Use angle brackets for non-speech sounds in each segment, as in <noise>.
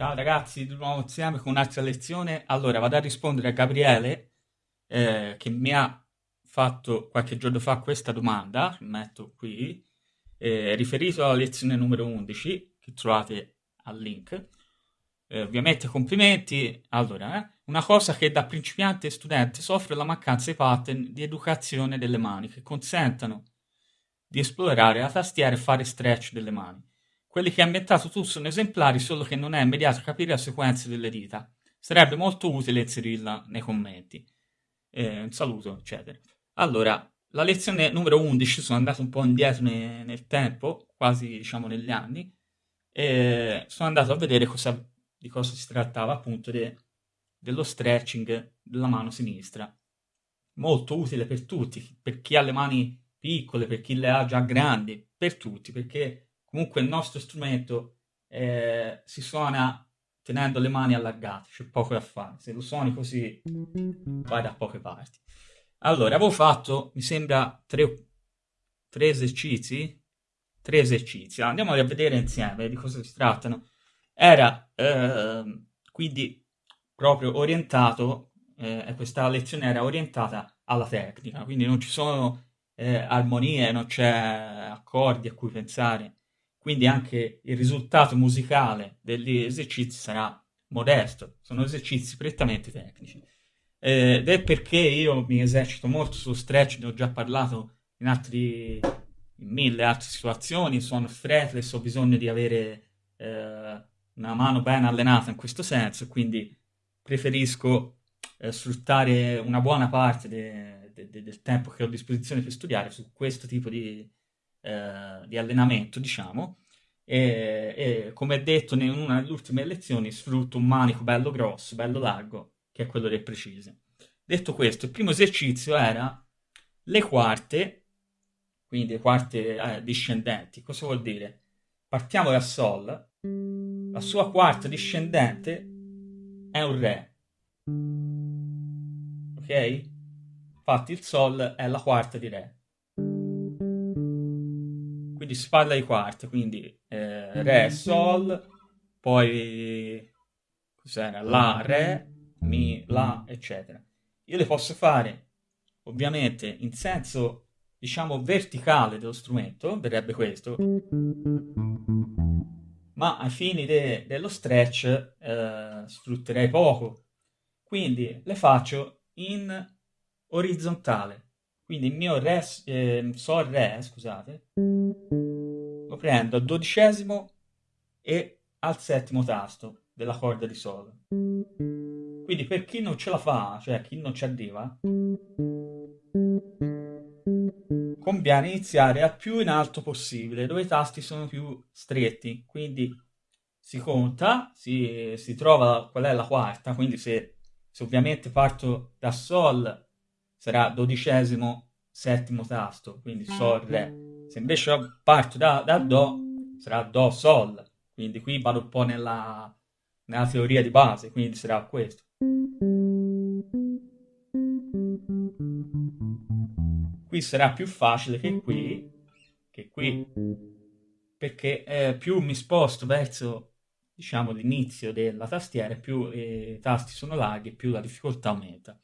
Ciao ragazzi, di nuovo insieme con un'altra lezione. Allora, vado a rispondere a Gabriele eh, che mi ha fatto qualche giorno fa questa domanda, metto qui, eh, riferito alla lezione numero 11, che trovate al link. Eh, ovviamente complimenti. Allora, eh, una cosa che da principiante e studente soffre la mancanza di pattern di educazione delle mani che consentano di esplorare la tastiera e fare stretch delle mani. Quelli che ha inventato tu sono esemplari, solo che non è immediato capire la sequenza delle dita. Sarebbe molto utile inserirla nei commenti. Eh, un saluto, eccetera. Allora, la lezione numero 11, sono andato un po' indietro ne, nel tempo, quasi diciamo negli anni, e sono andato a vedere cosa, di cosa si trattava appunto de, dello stretching della mano sinistra. Molto utile per tutti, per chi ha le mani piccole, per chi le ha già grandi, per tutti, perché comunque il nostro strumento eh, si suona tenendo le mani allargate, c'è poco da fare. Se lo suoni così vai da poche parti. Allora, avevo fatto, mi sembra, tre, tre esercizi. Tre esercizi. Andiamo a vedere insieme di cosa si trattano. Era eh, quindi proprio orientato, eh, questa lezione era orientata alla tecnica, quindi non ci sono eh, armonie, non c'è accordi a cui pensare, quindi anche il risultato musicale degli esercizi sarà modesto, sono esercizi prettamente tecnici. Eh, ed è perché io mi esercito molto sullo stretch, ne ho già parlato in, altri, in mille altre situazioni, sono fretless, ho bisogno di avere eh, una mano ben allenata in questo senso, quindi preferisco eh, sfruttare una buona parte de, de, de, del tempo che ho a disposizione per studiare su questo tipo di, eh, di allenamento, diciamo. E, e, come detto in una delle ultime lezioni, sfrutto un manico bello grosso, bello largo, che è quello del precise. Detto questo, il primo esercizio era le quarte, quindi le quarte eh, discendenti. Cosa vuol dire? Partiamo da Sol, la sua quarta discendente è un Re. Ok? Infatti il Sol è la quarta di Re. Quindi si parla di quarte, quindi eh, Re, Sol, poi cos'era? La, Re, Mi, La, eccetera. Io le posso fare ovviamente in senso diciamo verticale dello strumento, verrebbe questo, ma ai fini de- dello stretch eh, sfrutterei poco, quindi le faccio in orizzontale. Quindi il mio re, eh, sol re, scusate, lo prendo al dodicesimo e al settimo tasto della corda di sol. Quindi per chi non ce la fa, cioè chi non ci arriva, conviene iniziare al più in alto possibile, dove i tasti sono più stretti. Quindi si conta, si, si trova qual è la quarta, quindi se, se ovviamente parto da sol sarà dodicesimo settimo tasto, quindi Sol, Re. Se invece parto da, da Do, sarà Do, Sol. Quindi qui vado un po' nella, nella teoria di base, quindi sarà questo. Qui sarà più facile che qui, che qui, perché eh, più mi sposto verso diciamo l'inizio della tastiera, più i tasti sono larghi, più la difficoltà aumenta.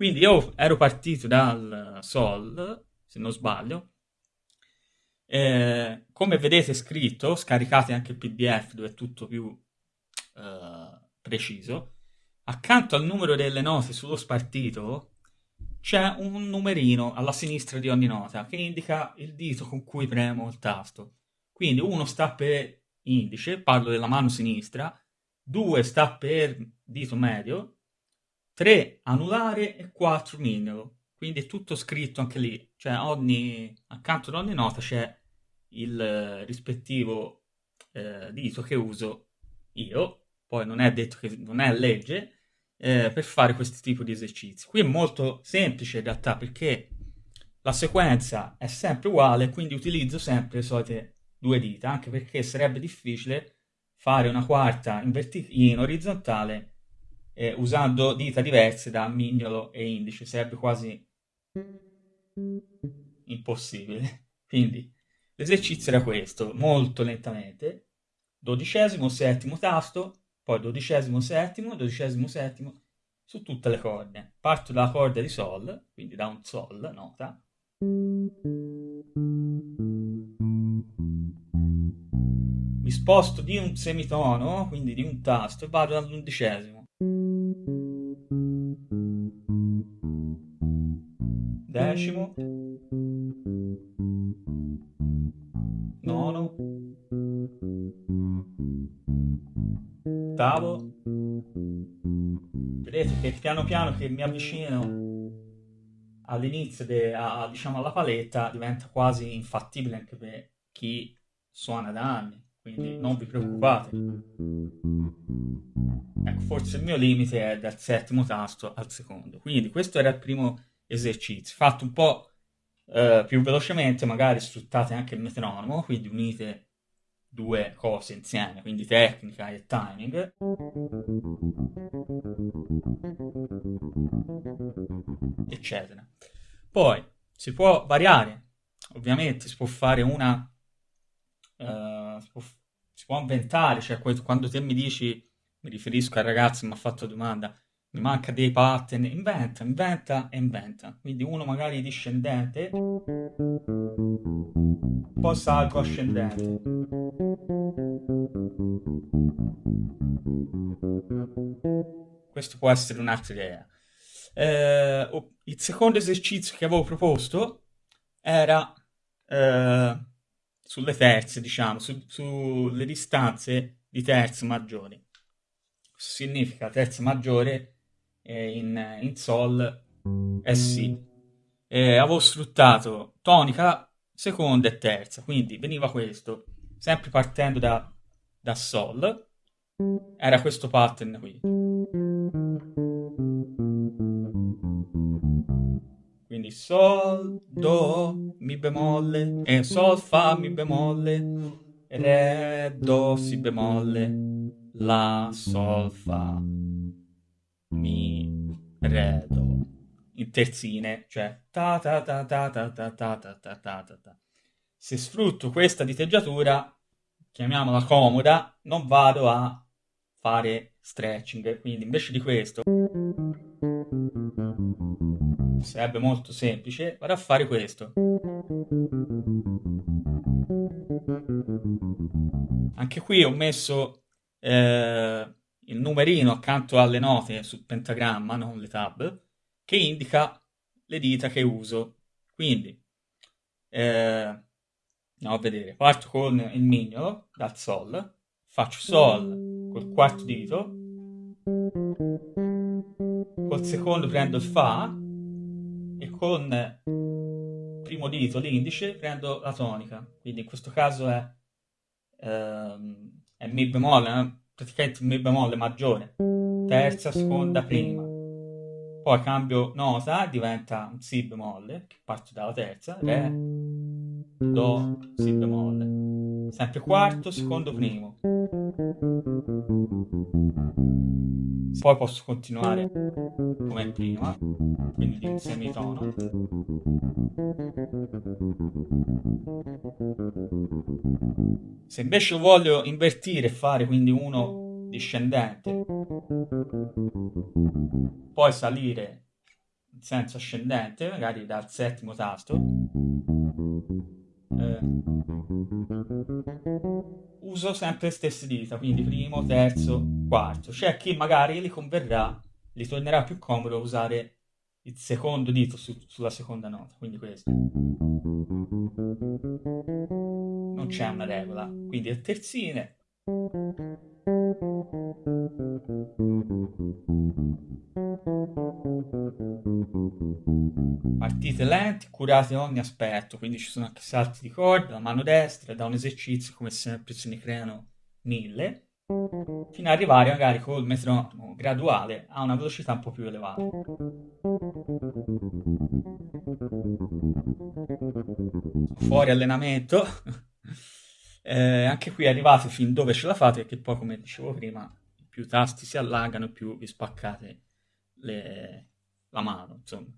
Quindi io ero partito dal Sol, se non sbaglio. Eh, come vedete scritto, scaricate anche il PDF dove è tutto più eh, preciso. Accanto al numero delle note sullo spartito c'è un numerino alla sinistra di ogni nota che indica il dito con cui premo il tasto. Quindi uno sta per indice, parlo della mano sinistra, due sta per dito medio, 3 anulare e 4 mignolo. Quindi è tutto scritto anche lì, cioè ogni, accanto ad ogni nota c'è il rispettivo eh, dito che uso io, poi non è detto che non è legge, eh, per fare questo tipo di esercizi. Qui è molto semplice in realtà perché la sequenza è sempre uguale, quindi utilizzo sempre le solite due dita, anche perché sarebbe difficile fare una quarta in, in orizzontale eh, usando dita diverse da mignolo e indice, sarebbe quasi impossibile. <laughs> Quindi l'esercizio era questo, molto lentamente, dodicesimo, settimo tasto, poi dodicesimo, settimo, dodicesimo, settimo, su tutte le corde. Parto dalla corda di Sol, quindi da un Sol, nota. Mi sposto di un semitono, quindi di un tasto, e vado all'undicesimo. Decimo. Nono. Ottavo. Vedete che piano piano che mi avvicino all'inizio, diciamo alla paletta, diventa quasi infattibile anche per chi suona da anni, quindi non vi preoccupate. Ecco, forse il mio limite è dal settimo tasto al secondo. Quindi questo era il primo esercizio, fatto un po' eh, più velocemente, magari sfruttate anche il metronomo, quindi unite due cose insieme, quindi tecnica e timing. Eccetera. Poi si può variare, ovviamente si può fare una... Uh, si, può, si, può, inventare, cioè quando te mi dici, mi riferisco al ragazzo che mi ha fatto domanda, mi manca dei pattern, inventa, inventa e inventa. Quindi uno magari discendente, poi salgo ascendente. Questo può essere un'altra idea. Eh, il secondo esercizio che avevo proposto era eh, sulle terze, diciamo, su, sulle distanze di terze maggiori. Significa terza maggiore in, in Sol e Si. E avevo sfruttato tonica, seconda e terza, quindi veniva questo, sempre partendo da, da Sol, era questo pattern qui. Quindi Sol, Do, Mi bemolle, e Sol, Fa, Mi bemolle, Re, Do, Si bemolle, La, Sol, Fa mi, re, do. In terzine, cioè ta ta ta ta ta ta ta ta ta ta ta ta. Se sfrutto questa diteggiatura, chiamiamola comoda, non vado a fare stretching, quindi invece di questo sarebbe molto semplice, vado a fare questo. Anche qui ho messo eh, il numerino accanto alle note sul pentagramma, non le tab, che indica le dita che uso. Quindi, eh, andiamo a vedere, parto con il mignolo dal Sol, faccio Sol col quarto dito, col secondo prendo il Fa e con primo dito, l'indice, prendo la tonica. Quindi in questo caso è, ehm, è Mi bemolle, eh? Praticamente mi bemolle maggiore, terza, seconda, prima. Poi cambio nota, diventa un si bemolle, che parte dalla terza, re, do, si bemolle. Sempre quarto, secondo, primo. Poi posso continuare come prima, quindi di un semitono. Se invece voglio invertire e fare quindi uno discendente, poi salire in senso ascendente, magari dal settimo tasto, eh, uso sempre le stesse dita, quindi primo, terzo, quarto. C'è chi magari li converrà, gli tornerà più comodo usare il secondo dito su, sulla seconda nota, quindi questo. Non c'è una regola, quindi a terzine. Partite lenti, curate ogni aspetto, quindi ci sono anche salti di corda, la mano destra, da un esercizio come sempre se ne creano mille, fino ad arrivare magari col metronomo graduale a una velocità un po' più elevata. Fuori allenamento. <laughs> eh, anche qui arrivate fin dove ce la fate, che poi come dicevo prima, più tasti si allagano, più vi spaccate le... la mano. Insomma.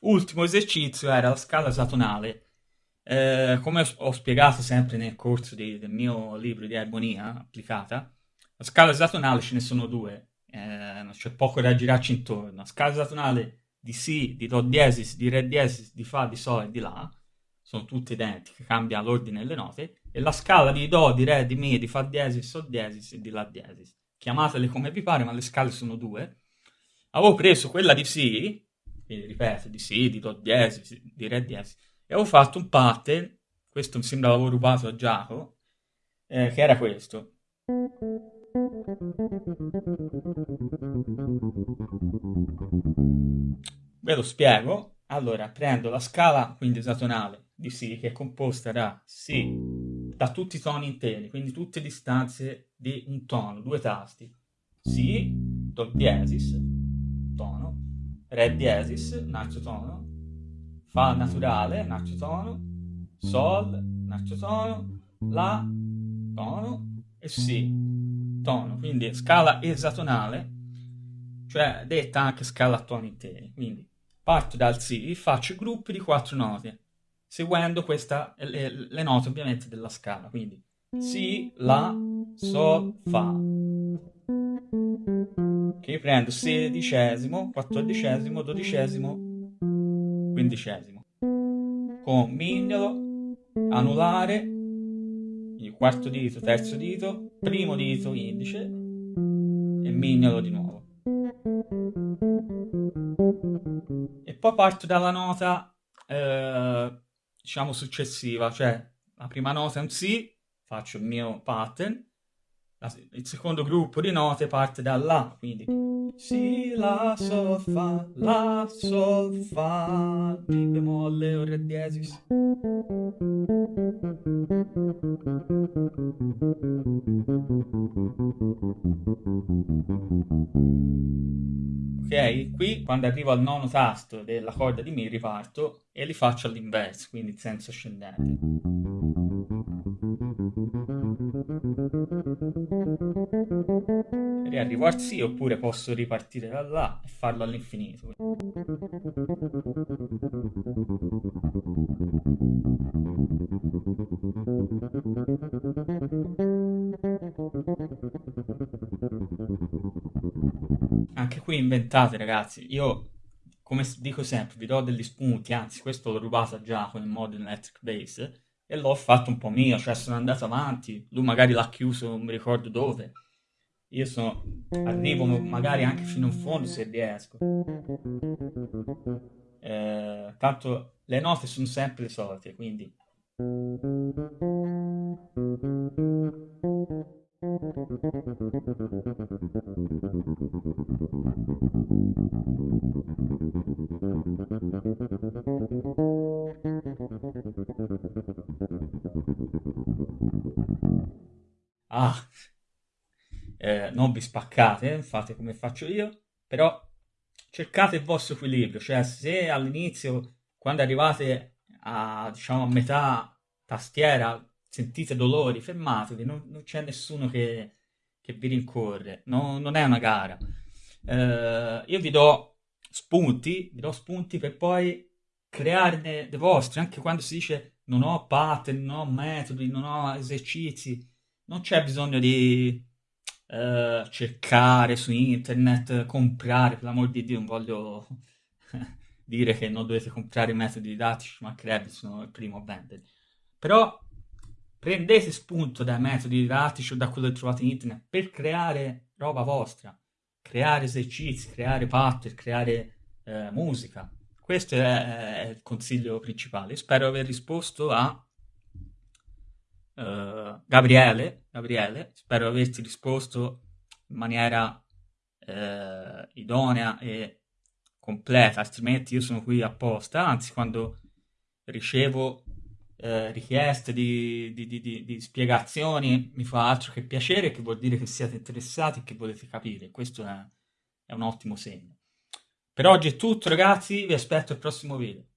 Ultimo esercizio era la scala esatonale. Eh, come ho spiegato sempre nel corso di, del mio libro di armonia applicata, la scala esatonale ce ne sono due, eh, c'è poco da girarci intorno. La scala esatonale di Si, di Do diesis, di Re diesis, di Fa, di Sol e di La sono tutte identiche, cambia l'ordine delle note, e la scala di Do, di Re, di Mi, di Fa diesis, Sol diesis e di La diesis. Chiamatele come vi pare, ma le scale sono due. Avevo preso quella di Si, quindi ripeto, di Si, di Do diesis, di Re diesis, e avevo fatto un pattern, questo mi sembra l'avevo rubato a Giacomo, eh, che era questo. Ve lo spiego. Allora, prendo la scala quindi esatonale di Si che è composta da Si, da tutti i toni interi, quindi tutte distanze di un tono, due tasti. Si, Do diesis, tono, Re diesis, altro tono, Fa naturale, altro tono, Sol, altro tono, La, tono e Si, tono. Quindi scala esatonale, cioè detta anche scala a toni interi. Quindi Parto dal Si, faccio gruppi di quattro note, seguendo questa, le, le note ovviamente della scala. Quindi Si, La, Sol, Fa. Che prendo sedicesimo, quattordicesimo, dodicesimo, quindicesimo. Con mignolo, anulare, il quarto dito, terzo dito, primo dito, indice e mignolo di nuovo. poi parto dalla nota, eh, diciamo, successiva, cioè la prima nota è un Si, faccio il mio pattern, il secondo gruppo di note parte da La, quindi Si, La, Sol, Fa, La, Sol, Fa, Mi bemolle o Re diesis. Ok? Qui quando arrivo al nono tasto della corda di Mi riparto e li faccio all'inverso, quindi in senso ascendente. Riarrivo al Si oppure posso ripartire da là e farlo all'infinito. Anche qui inventate ragazzi, io come dico sempre vi do degli spunti, anzi questo l'ho rubato già con il Modern Electric Bass e l'ho fatto un po' mio, cioè sono andato avanti, lui magari l'ha chiuso, non mi ricordo dove. Io sono, arrivo magari anche fino in fondo se riesco. Eh, tanto le note sono sempre le solite, quindi... Ah, eh, non vi spaccate, fate come faccio io, però cercate il vostro equilibrio, cioè se all'inizio, quando arrivate a, diciamo, a metà tastiera, sentite dolori, fermatevi, non, non c'è nessuno che, che vi rincorre, no, non è una gara. Eh, io vi do spunti, vi do spunti per poi crearne dei vostri, anche quando si dice non ho pattern, non ho metodi, non ho esercizi, non c'è bisogno di eh, cercare su internet, comprare, per l'amor di Dio non voglio <laughs> dire che non dovete comprare i metodi didattici, ma credo sono il primo a vendere. Però prendete spunto dai metodi didattici o da quello che trovate in internet per creare roba vostra, creare esercizi, creare pattern, creare eh, musica. Questo è, è, il consiglio principale. Spero aver risposto a uh, Gabriele, Gabriele, spero averti risposto in maniera uh, idonea e completa, altrimenti io sono qui apposta, anzi quando ricevo uh, richieste di, di, di, di, spiegazioni mi fa altro che piacere, che vuol dire che siete interessati e che volete capire, questo è, è un ottimo segno. Per oggi è tutto ragazzi, vi aspetto al prossimo video.